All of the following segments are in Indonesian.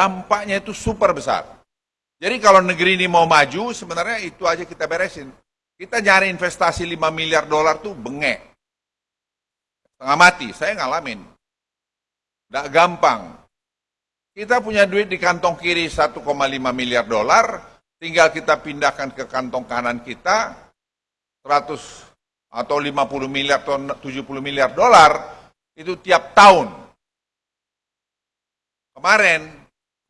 dampaknya itu super besar. Jadi kalau negeri ini mau maju, sebenarnya itu aja kita beresin. Kita nyari investasi 5 miliar dolar tuh bengek. Setengah mati, saya ngalamin. Tidak gampang. Kita punya duit di kantong kiri 1,5 miliar dolar, tinggal kita pindahkan ke kantong kanan kita 100 atau 50 miliar atau 70 miliar dolar itu tiap tahun. Kemarin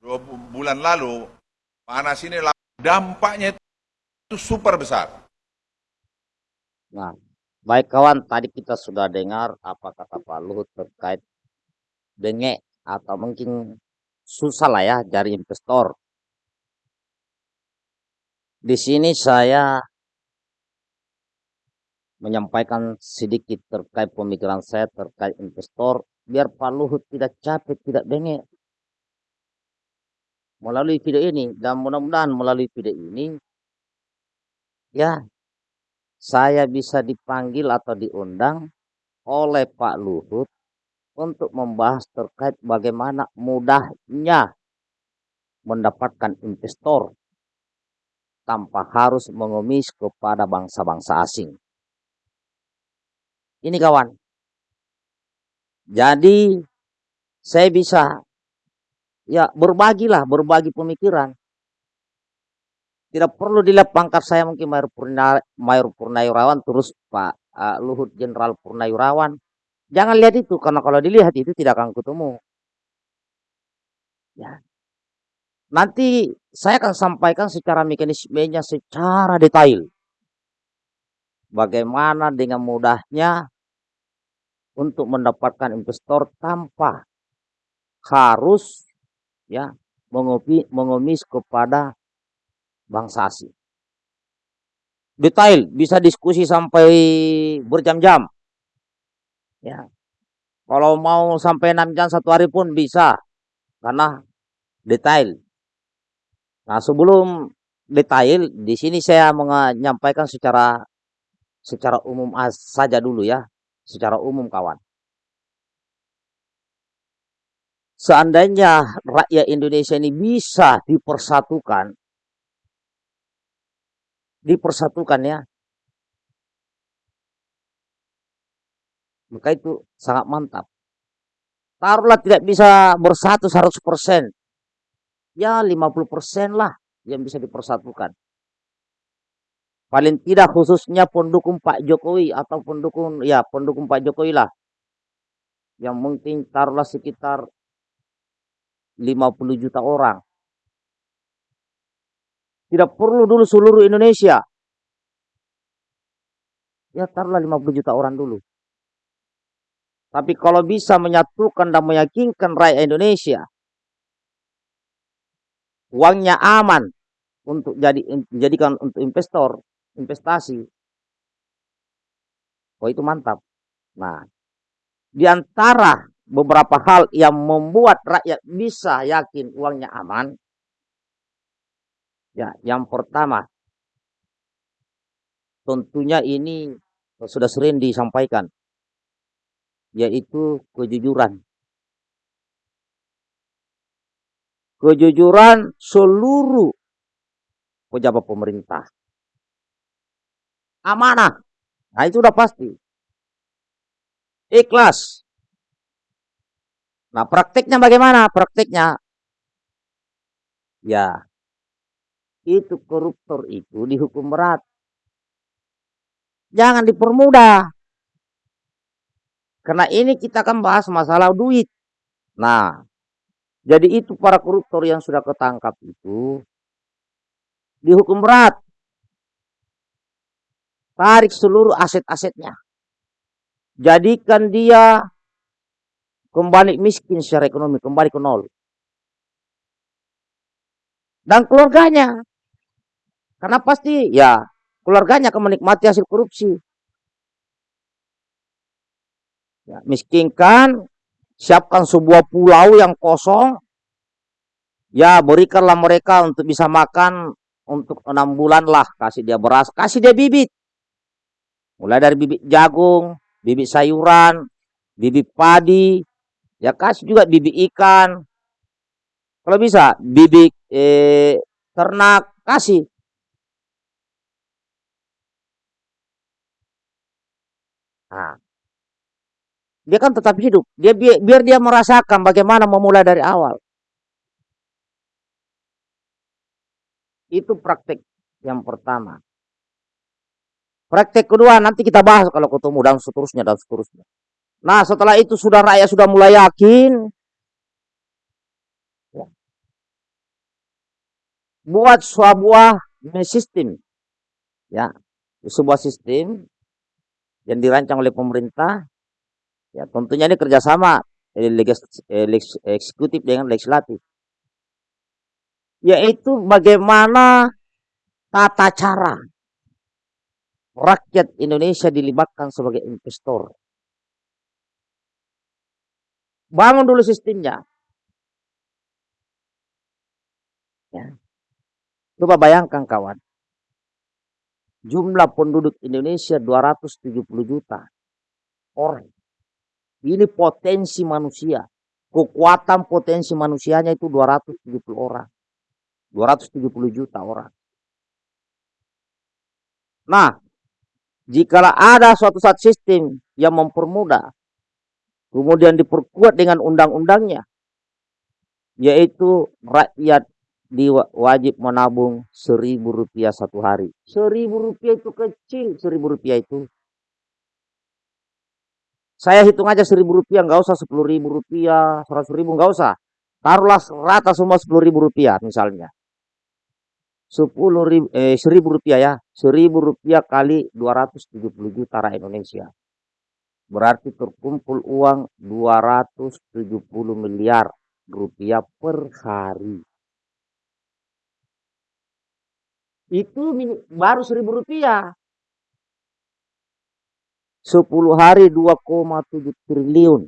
dua bulan lalu panas ini dampaknya itu super besar. Nah, baik kawan, tadi kita sudah dengar apa kata Pak Luhut terkait dengek atau mungkin susah lah ya dari investor. Di sini saya menyampaikan sedikit terkait pemikiran saya terkait investor biar Pak Luhut tidak capek, tidak bengek melalui video ini dan mudah-mudahan melalui video ini ya saya bisa dipanggil atau diundang oleh Pak Luhut untuk membahas terkait bagaimana mudahnya mendapatkan investor tanpa harus mengemis kepada bangsa-bangsa asing. Ini kawan. Jadi saya bisa ya berbagilah, berbagi pemikiran. Tidak perlu dilihat pangkat saya mungkin Mayor, Purna, Mayor Purnawirawan terus Pak uh, Luhut Jenderal Purnawirawan. Jangan lihat itu karena kalau dilihat itu tidak akan ketemu. Ya. Nanti saya akan sampaikan secara mekanismenya secara detail. Bagaimana dengan mudahnya untuk mendapatkan investor tanpa harus ya mengopi, mengemis kepada bangsa asing. Detail bisa diskusi sampai berjam-jam. Ya. Kalau mau sampai 6 jam satu hari pun bisa karena detail. Nah, sebelum detail di sini saya menyampaikan secara secara umum saja dulu ya, secara umum kawan. Seandainya rakyat Indonesia ini bisa dipersatukan, dipersatukan ya, maka itu sangat mantap. Taruhlah tidak bisa bersatu 100%, ya 50% lah yang bisa dipersatukan. Paling tidak khususnya pendukung Pak Jokowi atau pendukung ya pendukung Pak Jokowi lah. Yang mungkin taruhlah sekitar 50 juta orang. Tidak perlu dulu seluruh Indonesia. Ya taruhlah 50 juta orang dulu. Tapi kalau bisa menyatukan dan meyakinkan rakyat Indonesia, uangnya aman untuk jadi dijadikan untuk investor, investasi. Oh itu mantap. Nah, di antara beberapa hal yang membuat rakyat bisa yakin uangnya aman. Ya, yang pertama, tentunya ini sudah sering disampaikan, yaitu kejujuran. Kejujuran seluruh pejabat pemerintah. Amanah. Nah, itu sudah pasti. Ikhlas. Nah, praktiknya bagaimana? Praktiknya ya itu koruptor itu dihukum berat. Jangan dipermudah. Karena ini kita akan bahas masalah duit. Nah, jadi itu para koruptor yang sudah ketangkap itu dihukum berat. Tarik seluruh aset-asetnya. Jadikan dia kembali miskin secara ekonomi, kembali ke nol. Dan keluarganya. Karena pasti ya keluarganya akan menikmati hasil korupsi. Ya, miskinkan, siapkan sebuah pulau yang kosong, ya berikanlah mereka untuk bisa makan untuk enam bulan lah, kasih dia beras, kasih dia bibit. Mulai dari bibit jagung, bibit sayuran, bibit padi, Ya kasih juga bibit ikan. Kalau bisa bibit eh, ternak kasih. Nah, dia kan tetap hidup. Dia biar, biar dia merasakan bagaimana memulai dari awal. Itu praktek yang pertama. Praktek kedua nanti kita bahas kalau ketemu dan seterusnya dan seterusnya. Nah setelah itu sudah rakyat sudah mulai yakin. Ya. Buat sebuah sistem. Ya, sebuah sistem yang dirancang oleh pemerintah. Ya, tentunya ini kerjasama eksekutif dengan legislatif. Yaitu bagaimana tata cara rakyat Indonesia dilibatkan sebagai investor. Bangun dulu sistemnya. Ya. Coba bayangkan kawan. Jumlah penduduk Indonesia 270 juta orang. Ini potensi manusia. Kekuatan potensi manusianya itu 270 orang. 270 juta orang. Nah, jika ada suatu saat sistem yang mempermudah, kemudian diperkuat dengan undang-undangnya, yaitu rakyat diwajib menabung seribu rupiah satu hari. Seribu rupiah itu kecil, seribu rupiah itu. Saya hitung aja seribu rupiah, nggak usah sepuluh ribu rupiah, seratus ribu nggak usah. Taruhlah rata semua sepuluh ribu rupiah misalnya sepuluh ribu, eh, seribu rupiah ya, seribu rupiah kali 270 juta rakyat Indonesia. Berarti terkumpul uang 270 miliar rupiah per hari. Itu baru seribu rupiah. 10 hari 2,7 triliun.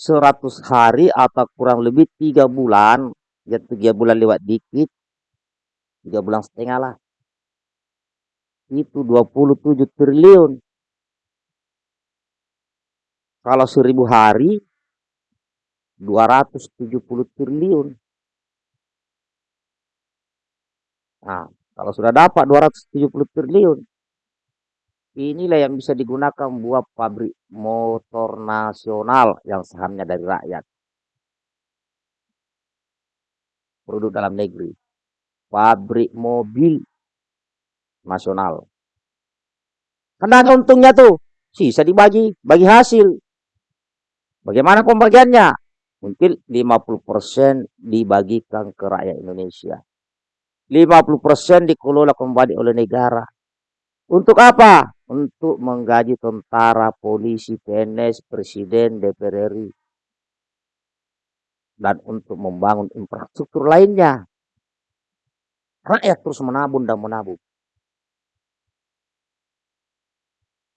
100 hari atau kurang lebih 3 bulan ya tiga bulan lewat dikit tiga bulan setengah lah itu 27 triliun kalau seribu hari 270 triliun nah kalau sudah dapat 270 triliun inilah yang bisa digunakan buat pabrik motor nasional yang sahamnya dari rakyat produk dalam negeri, pabrik mobil nasional. Karena untungnya tuh, sisa dibagi, bagi hasil. Bagaimana pembagiannya? Mungkin 50% dibagikan ke rakyat Indonesia. 50% dikelola kembali oleh negara. Untuk apa? Untuk menggaji tentara, polisi, PNS, presiden, DPR RI dan untuk membangun infrastruktur lainnya. Rakyat terus menabung dan menabung.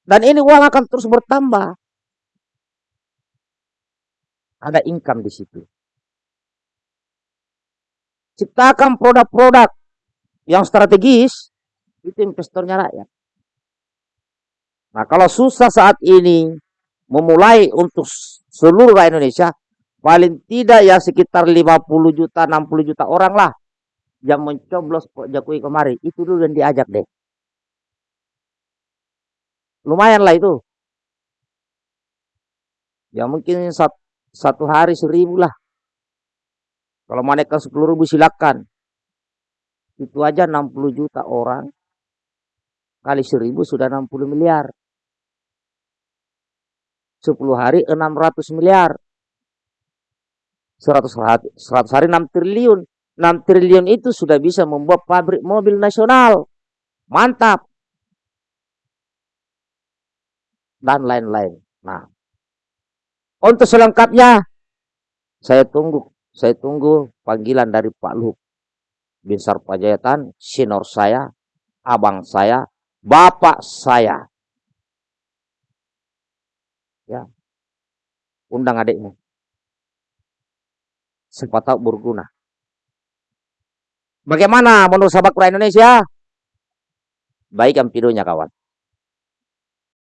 Dan ini uang akan terus bertambah. Ada income di situ. Ciptakan produk-produk yang strategis, itu investornya rakyat. Nah kalau susah saat ini memulai untuk seluruh rakyat Indonesia, paling tidak ya sekitar 50 juta 60 juta orang lah yang mencoblos Pak Jokowi kemarin itu dulu yang diajak deh lumayan lah itu ya mungkin satu, satu hari seribu lah kalau menaikkan sepuluh ribu silakan itu aja 60 juta orang kali seribu sudah 60 miliar 10 hari 600 miliar 100 hari, 100 hari 6 triliun. 6 triliun itu sudah bisa membuat pabrik mobil nasional. Mantap. Dan lain-lain. Nah, untuk selengkapnya saya tunggu saya tunggu panggilan dari Pak Luhut bin Sarpajayatan, sinor saya, abang saya, bapak saya. Ya. Undang adikmu siapa tahu berguna. Bagaimana menurut sahabat Indonesia? Baik videonya kawan.